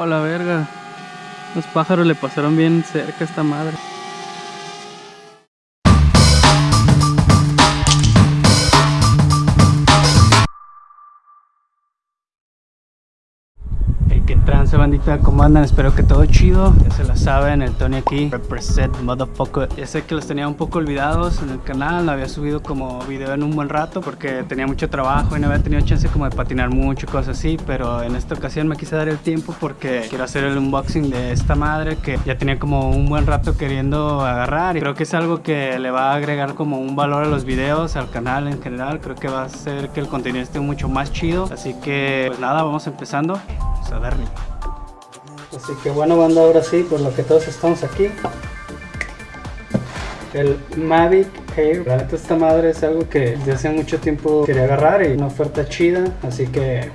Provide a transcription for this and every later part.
Oh, la verga. Los pájaros le pasaron bien cerca a esta madre. Bandita? ¿Cómo andan? Espero que todo chido Ya se la saben, el Tony aquí Represent motherfucker Ya sé que los tenía un poco olvidados en el canal No había subido como video en un buen rato Porque tenía mucho trabajo y no había tenido chance como de patinar mucho y cosas así Pero en esta ocasión me quise dar el tiempo porque quiero hacer el unboxing de esta madre Que ya tenía como un buen rato queriendo agarrar Y creo que es algo que le va a agregar como un valor a los videos, al canal en general Creo que va a hacer que el contenido esté mucho más chido Así que pues nada, vamos empezando a darle. Así que bueno banda, ahora sí, por lo que todos estamos aquí. El Mavic Air, la neta esta madre es algo que desde hace mucho tiempo quería agarrar y una oferta chida, así que...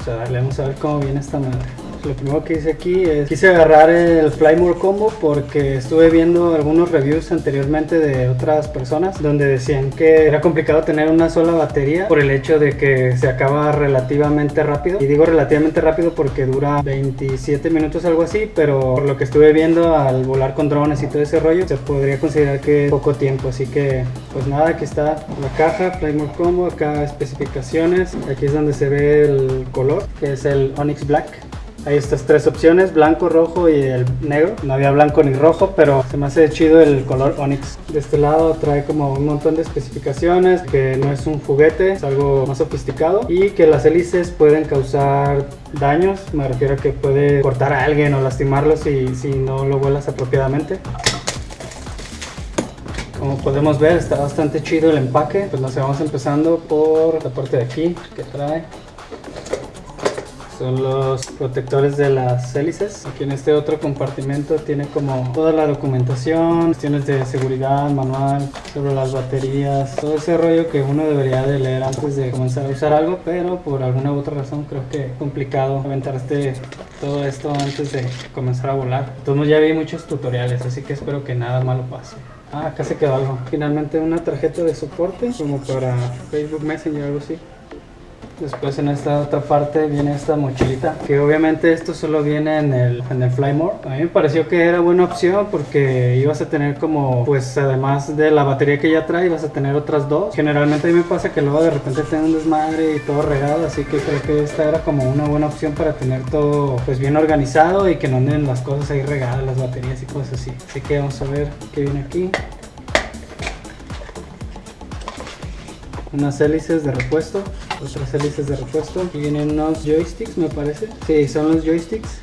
O sea, vamos a ver cómo viene esta madre lo primero que hice aquí es quise agarrar el Flymore Combo porque estuve viendo algunos reviews anteriormente de otras personas donde decían que era complicado tener una sola batería por el hecho de que se acaba relativamente rápido. Y digo relativamente rápido porque dura 27 minutos algo así pero por lo que estuve viendo al volar con drones y todo ese rollo se podría considerar que poco tiempo. Así que pues nada aquí está la caja Flymore Combo acá especificaciones. Aquí es donde se ve el color que es el Onyx Black hay estas tres opciones, blanco, rojo y el negro. No había blanco ni rojo, pero se me hace chido el color Onyx. De este lado trae como un montón de especificaciones, que no es un juguete, es algo más sofisticado y que las hélices pueden causar daños. Me refiero a que puede cortar a alguien o lastimarlo si, si no lo vuelas apropiadamente. Como podemos ver está bastante chido el empaque, pues nos vamos empezando por la parte de aquí que trae son los protectores de las hélices. Aquí en este otro compartimento tiene como toda la documentación, cuestiones de seguridad, manual, sobre las baterías, todo ese rollo que uno debería de leer antes de comenzar a usar algo, pero por alguna u otra razón creo que es complicado aventarte todo esto antes de comenzar a volar. Entonces ya vi muchos tutoriales, así que espero que nada malo pase. Ah, acá se quedó algo. Finalmente una tarjeta de soporte, como para Facebook Messenger o algo así. Después en esta otra parte viene esta mochilita, que obviamente esto solo viene en el, en el Flymore. A mí me pareció que era buena opción porque ibas a tener como, pues además de la batería que ya trae, ibas a tener otras dos. Generalmente a mí me pasa que luego de repente tengo un desmadre y todo regado, así que creo que esta era como una buena opción para tener todo pues bien organizado y que no anden las cosas ahí regadas, las baterías y cosas así. Así que vamos a ver qué viene aquí. Unas hélices de repuesto, otras hélices de repuesto. Aquí vienen unos joysticks, me parece. Sí, son los joysticks.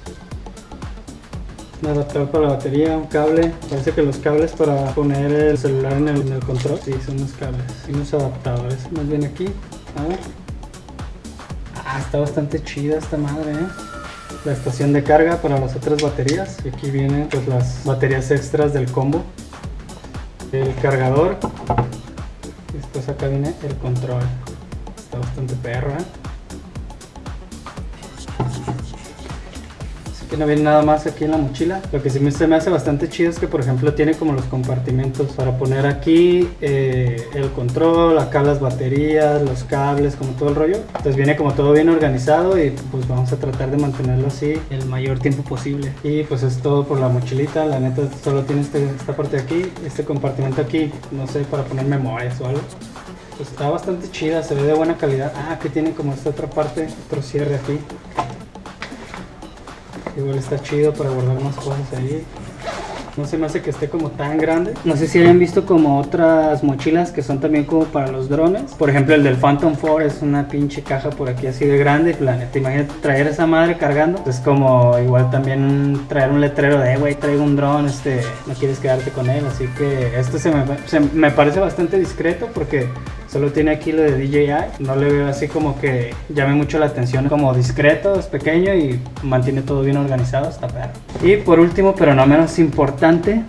Un adaptador para la batería, un cable. Parece que los cables para poner el celular en el, control. Sí, son los cables. Y unos adaptadores. Más bien aquí. A ver. Ah, está bastante chida esta madre, ¿eh? La estación de carga para las otras baterías. Y aquí vienen pues las baterías extras del combo. El cargador pues acá viene el control. Está bastante perro que no viene nada más aquí en la mochila. Lo que sí me, se me hace bastante chido es que por ejemplo tiene como los compartimentos para poner aquí eh, el control acá las baterías los cables como todo el rollo. Entonces viene como todo bien organizado y pues vamos a tratar de mantenerlo así el mayor tiempo posible. Y pues es todo por la mochilita. La neta solo tiene este, esta parte de aquí este compartimento aquí no sé para poner memorias o algo. Pues está bastante chida, se ve de buena calidad. Ah, que tiene como esta otra parte, otro cierre aquí. Igual está chido para guardar más cosas ahí. No se me hace que esté como tan grande. No sé si hayan visto como otras mochilas que son también como para los drones. Por ejemplo, el del Phantom 4 es una pinche caja por aquí así de grande. Planeta, imagínate traer esa madre cargando. Es como igual también traer un letrero de, güey, traigo un dron, este, no quieres quedarte con él. Así que esto se me, se me parece bastante discreto porque Solo tiene aquí lo de DJI. No le veo así como que llame mucho la atención. Como discreto, es pequeño y mantiene todo bien organizado. Está perro. Y por último, pero no menos importante,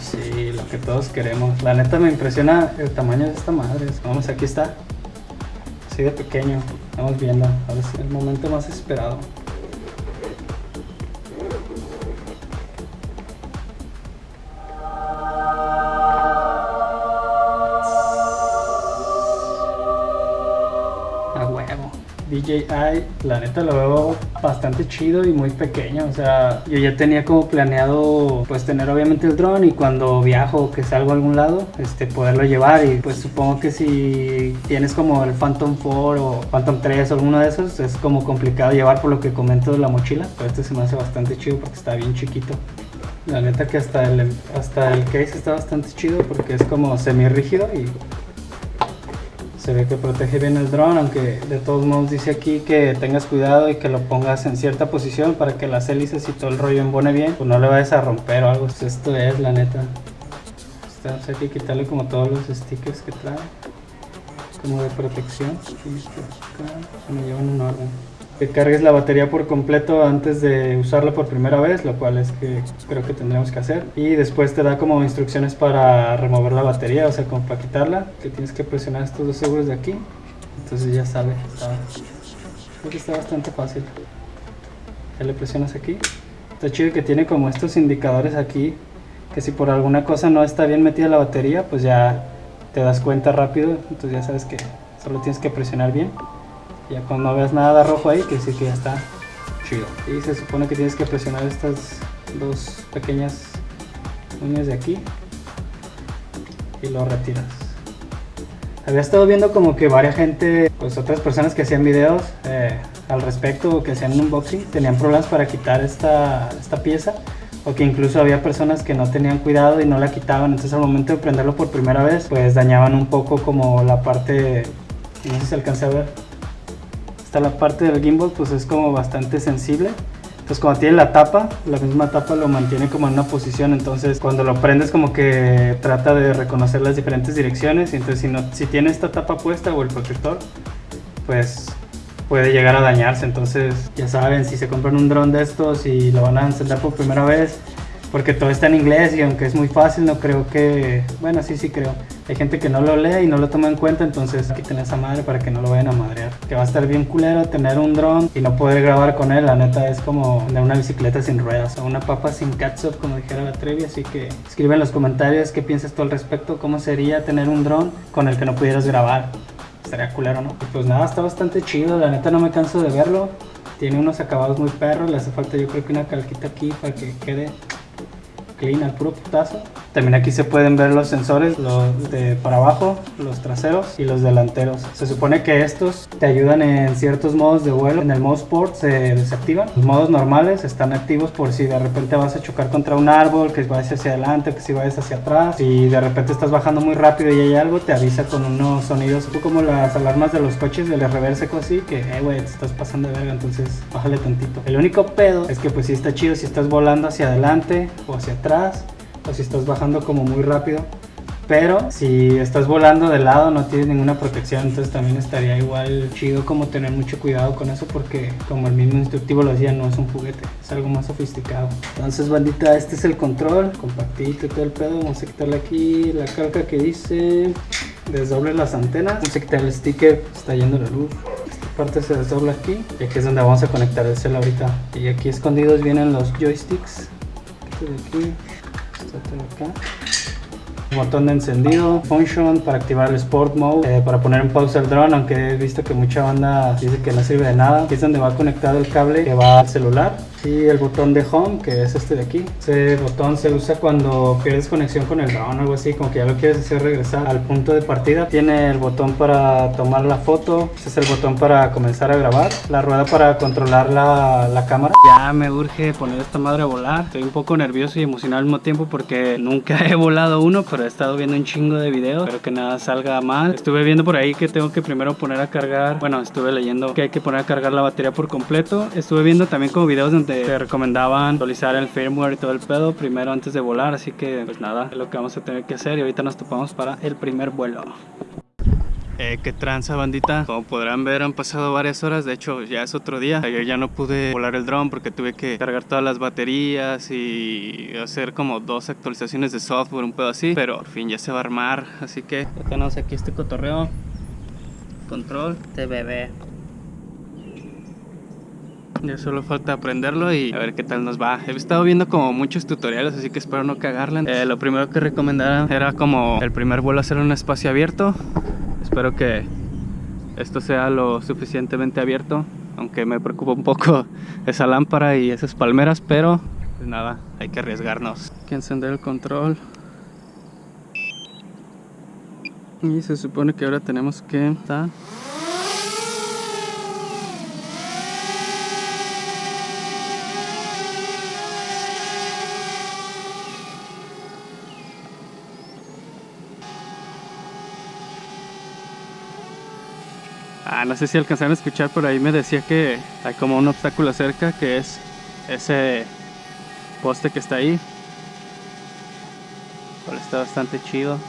sí, lo que todos queremos. La neta me impresiona el tamaño de esta madre. Vamos, aquí está. Así de pequeño. Estamos viendo. Ahora es el momento más esperado. DJI, la neta lo veo bastante chido y muy pequeño. O sea, yo ya tenía como planeado pues tener obviamente el dron y cuando viajo que salgo a algún lado, este poderlo llevar y pues supongo que si tienes como el Phantom 4 o Phantom 3 o alguno de esos es como complicado llevar por lo que comento de la mochila, pero este se me hace bastante chido porque está bien chiquito. La neta que hasta el, hasta el case está bastante chido porque es como semi rígido y se ve que protege bien el dron, aunque de todos modos dice aquí que tengas cuidado y que lo pongas en cierta posición para que las hélices y todo el rollo embone bien, pues no le vayas a romper o algo. Esto es la neta. Este, hay que quitarle como todos los stickers que trae, como de protección. Me llevan un orden que cargues la batería por completo antes de usarla por primera vez, lo cual es que creo que tendremos que hacer. Y después te da como instrucciones para remover la batería, o sea, para quitarla, que tienes que presionar estos dos seguros de aquí. Entonces ya sale. que está bastante fácil. Ya le presionas aquí. Está chido que tiene como estos indicadores aquí, que si por alguna cosa no está bien metida la batería, pues ya te das cuenta rápido, entonces ya sabes que solo tienes que presionar bien. Ya cuando veas nada rojo ahí, que sí que ya está chido. Y se supone que tienes que presionar estas dos pequeñas uñas de aquí y lo retiras. Había estado viendo como que varias gente, pues otras personas que hacían videos eh, al respecto que hacían un unboxing, tenían problemas para quitar esta, esta pieza o que incluso había personas que no tenían cuidado y no la quitaban, entonces al momento de prenderlo por primera vez, pues dañaban un poco como la parte, no sé si se alcanza a ver, la parte del gimbal pues es como bastante sensible. Entonces cuando tiene la tapa, la misma tapa lo mantiene como en una posición, entonces cuando lo prendes como que trata de reconocer las diferentes direcciones, entonces si, no, si tiene esta tapa puesta o el protector, pues puede llegar a dañarse, entonces ya saben, si se compran un dron de estos y lo van a encender por primera vez, porque todo está en inglés y aunque es muy fácil, no creo que, bueno, sí, sí creo, hay gente que no lo lee y no lo toma en cuenta, entonces aquí tenés esa madre para que no lo vayan a madrear. Que va a estar bien culero tener un dron y no poder grabar con él, la neta es como de una bicicleta sin ruedas o una papa sin catsup, como dijera la Trevi, así que escribe en los comentarios qué piensas tú al respecto, cómo sería tener un dron con el que no pudieras grabar. Estaría culero, ¿no? Pues nada, está bastante chido, la neta no me canso de verlo. Tiene unos acabados muy perros, le hace falta yo creo que una calquita aquí para que quede clean al puro putazo. También aquí se pueden ver los sensores, los de para abajo, los traseros y los delanteros. Se supone que estos te ayudan en ciertos modos de vuelo. En el modo Sport se desactivan. Los modos normales están activos por si de repente vas a chocar contra un árbol, que vayas hacia adelante, que si vayas hacia atrás. Si de repente estás bajando muy rápido y hay algo, te avisa con unos sonidos, como las alarmas de los coches del reverse así, que, eh, güey, te estás pasando de verga, entonces bájale tantito. El único pedo es que pues sí está chido si estás volando hacia adelante o hacia atrás o si estás bajando como muy rápido. Pero si estás volando de lado no tienes ninguna protección, entonces también estaría igual chido como tener mucho cuidado con eso porque como el mismo instructivo lo decía, no es un juguete, es algo más sofisticado. Entonces bandita, este es el control, compactito todo el pedo, vamos a quitarle aquí la calca que dice desdoble las antenas, vamos a quitar el sticker, está yendo la luz. Esta parte se desdobla aquí y aquí es donde vamos a conectar el cel ahorita. Y aquí escondidos vienen los joysticks. de aquí acá. Botón de encendido, function para activar el Sport Mode, eh, para poner en pausa el drone, aunque he visto que mucha banda dice que no sirve de nada. Aquí es donde va conectado el cable que va al celular y el botón de home que es este de aquí. Ese botón se usa cuando pierdes conexión con el drone o algo así como que ya lo quieres hacer regresar al punto de partida. Tiene el botón para tomar la foto este es el botón para comenzar a grabar. La rueda para controlar la, la cámara. Ya me urge poner esta madre a volar. Estoy un poco nervioso y emocionado al mismo tiempo porque nunca he volado uno pero he estado viendo un chingo de videos. Espero que nada salga mal. Estuve viendo por ahí que tengo que primero poner a cargar bueno estuve leyendo que hay que poner a cargar la batería por completo. Estuve viendo también como videos donde te, recomendaban actualizar el firmware y todo el pedo primero antes de volar, así que pues nada, es lo que vamos a tener que hacer y ahorita nos topamos para el primer vuelo. Eh, qué tranza bandita. Como podrán ver han pasado varias horas De hecho ya es otro día. Ayer ya no pude volar el dron porque tuve que cargar todas las baterías Y hacer como dos actualizaciones de software Un pedo así Pero por fin ya se va a armar Así que ya tenemos aquí este cotorreo. Control. De bebé ya solo falta aprenderlo y a ver qué tal nos va. He estado viendo como muchos tutoriales, así que espero no cagarla. Eh, lo primero que recomendaron era como el primer vuelo hacer un espacio abierto. Espero que esto sea lo suficientemente abierto. Aunque me preocupa un poco esa lámpara y esas palmeras, pero pues nada, hay que arriesgarnos. Hay que encender el control. Y se supone que ahora tenemos que... Ah, no sé si alcanzaron a escuchar, por ahí me decía que hay como un obstáculo cerca que es ese poste que está ahí. Pero está bastante chido.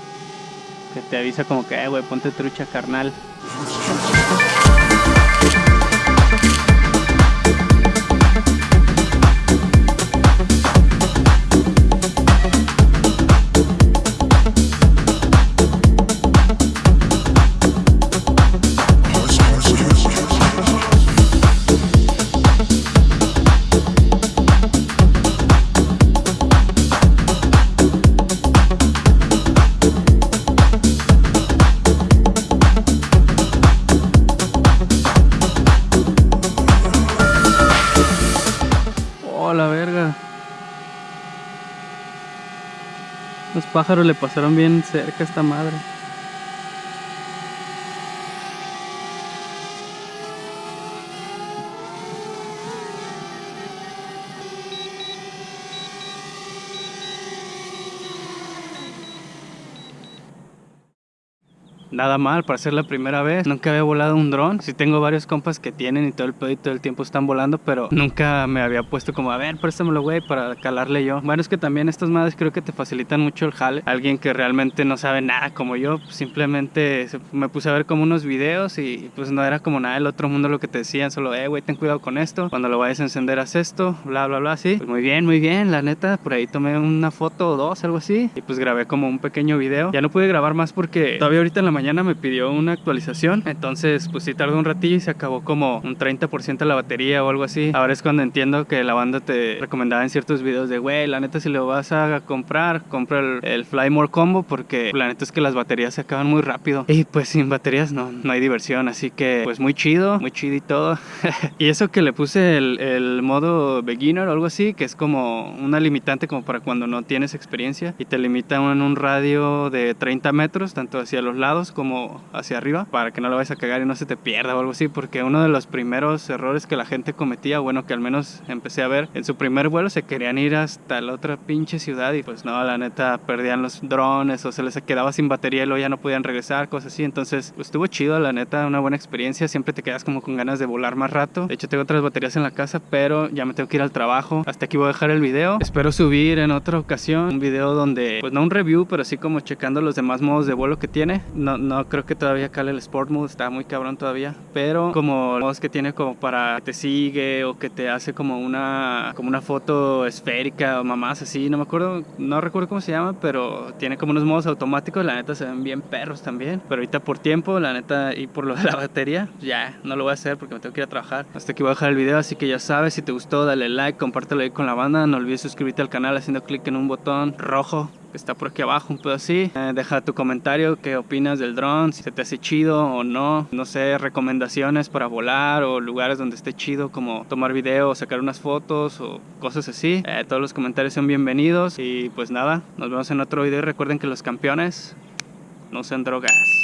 Que te avisa como que, eh, güey, ponte trucha carnal. Pájaros le pasaron bien cerca a esta madre. Nada mal para ser la primera vez. Nunca había volado un dron. Sí tengo varios compas que tienen y todo el pedo y todo el tiempo están volando, pero nunca me había puesto como, a ver, préstamelo, güey, para calarle yo. Bueno, es que también estas madres creo que te facilitan mucho el jale. Alguien que realmente no sabe nada como yo, pues simplemente me puse a ver como unos videos y pues no era como nada del otro mundo lo que te decían, solo, eh, güey, ten cuidado con esto. Cuando lo vayas a encender, haz esto, bla, bla, bla, así. Pues muy bien, muy bien, la neta, por ahí tomé una foto o dos, algo así, y pues grabé como un pequeño video. Ya no pude grabar más porque todavía ahorita en la mañana mañana me pidió una actualización, entonces pues sí tardó un ratillo y se acabó como un 30% de la batería o algo así. Ahora es cuando entiendo que la banda te recomendaba en ciertos videos de, güey, la neta si lo vas a comprar, compra el, el Fly More Combo porque la neta es que las baterías se acaban muy rápido. Y pues sin baterías no, no hay diversión, así que pues muy chido, muy chido y todo. y eso que le puse el, el modo beginner o algo así, que es como una limitante como para cuando no tienes experiencia y te limita en un radio de 30 metros, tanto hacia los lados como hacia arriba para que no lo vayas a cagar y no se te pierda o algo así porque uno de los primeros errores que la gente cometía bueno que al menos empecé a ver en su primer vuelo se querían ir hasta la otra pinche ciudad y pues no la neta perdían los drones o se les quedaba sin batería y luego ya no podían regresar cosas así. Entonces pues estuvo chido la neta una buena experiencia. Siempre te quedas como con ganas de volar más rato. De hecho tengo otras baterías en la casa pero ya me tengo que ir al trabajo. Hasta aquí voy a dejar el video. Espero subir en otra ocasión un video donde pues no un review pero así como checando los demás modos de vuelo que tiene. No, no creo que todavía cale el Sport Mode, está muy cabrón todavía. Pero como modos que tiene como para que te sigue o que te hace como una, como una foto esférica o mamás así, no me acuerdo, no recuerdo cómo se llama, pero tiene como unos modos automáticos, la neta se ven bien perros también. Pero ahorita por tiempo, la neta, y por lo de la batería, ya no lo voy a hacer porque me tengo que ir a trabajar. Hasta aquí voy a dejar el video, así que ya sabes, si te gustó, dale like, compártelo ahí con la banda, no olvides suscribirte al canal haciendo clic en un botón rojo que está por aquí abajo, un pedo así. Eh, deja tu comentario, qué opinas del dron, si se te hace chido o no. No sé, recomendaciones para volar o lugares donde esté chido, como tomar video, sacar unas fotos o cosas así. Eh, todos los comentarios son bienvenidos y pues nada, nos vemos en otro video. Recuerden que los campeones no usan drogas.